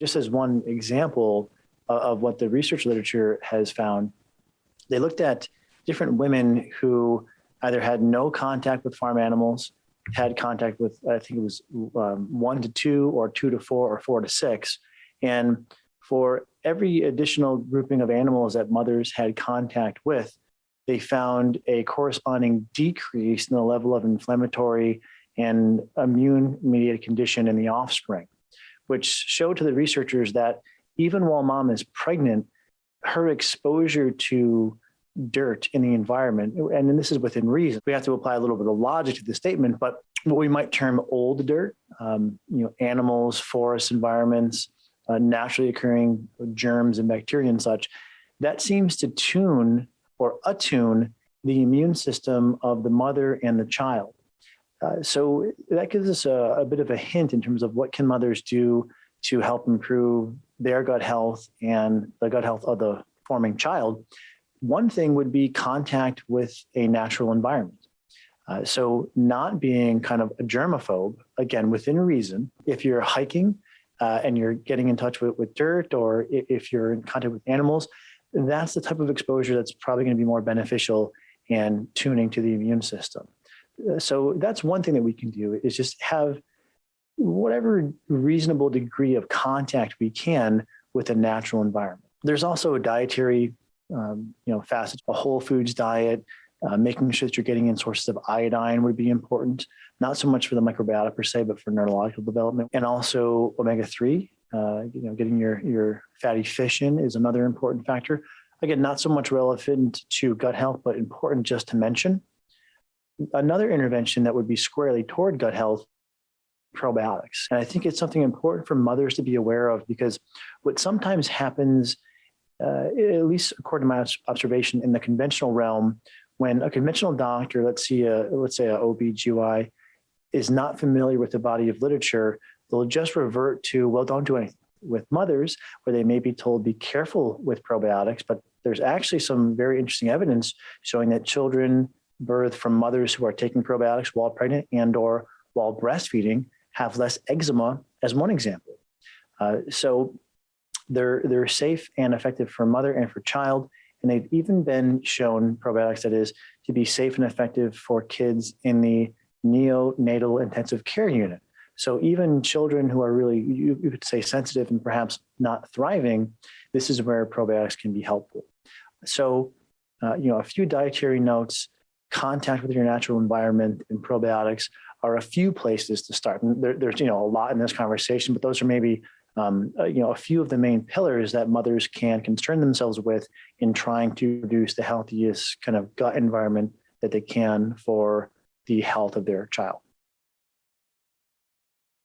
Just as one example of, of what the research literature has found, they looked at different women who either had no contact with farm animals, had contact with, I think it was um, one to two or two to four or four to six. And for every additional grouping of animals that mothers had contact with, they found a corresponding decrease in the level of inflammatory and immune mediated condition in the offspring, which showed to the researchers that even while mom is pregnant, her exposure to dirt in the environment, and this is within reason, we have to apply a little bit of logic to the statement, but what we might term old dirt, um, you know, animals, forest environments, uh, naturally occurring germs and bacteria and such, that seems to tune or attune the immune system of the mother and the child. Uh, so that gives us a, a, bit of a hint in terms of what can mothers do to help improve their gut health and the gut health of the forming child. One thing would be contact with a natural environment. Uh, so not being kind of a germaphobe, again, within reason, if you're hiking uh, and you're getting in touch with, with dirt or if you're in contact with animals, that's the type of exposure that's probably going to be more beneficial and tuning to the immune system. So that's one thing that we can do is just have whatever reasonable degree of contact we can with the natural environment. There's also a dietary, um, you know, facet, a whole foods diet, uh, making sure that you're getting in sources of iodine would be important, not so much for the microbiota per se, but for neurological development. And also omega-3, uh, you know, getting your, your fatty fish in is another important factor. Again, not so much relevant to gut health, but important just to mention. Another intervention that would be squarely toward gut health probiotics. And I think it's something important for mothers to be aware of because what sometimes happens, uh, at least according to my observation in the conventional realm, when a conventional doctor, let's see, a, let's say a OB/GY, is not familiar with the body of literature, they'll just revert to, well, don't do anything. With mothers, where they may be told, be careful with probiotics, but there's actually some very interesting evidence showing that children birthed from mothers who are taking probiotics while pregnant and or while breastfeeding have less eczema as one example. Uh, so they're, they're safe and effective for mother and for child. And they've even been shown, probiotics that is, to be safe and effective for kids in the neonatal intensive care unit. So even children who are really, you, you could say sensitive and perhaps not thriving, this is where probiotics can be helpful. So, uh, you know, a few dietary notes, contact with your natural environment and probiotics are a few places to start. And there, there's, you know, a lot in this conversation, but those are maybe um, uh, you know, a few of the main pillars that mothers can concern themselves with in trying to produce the healthiest kind of gut environment that they can for the health of their child.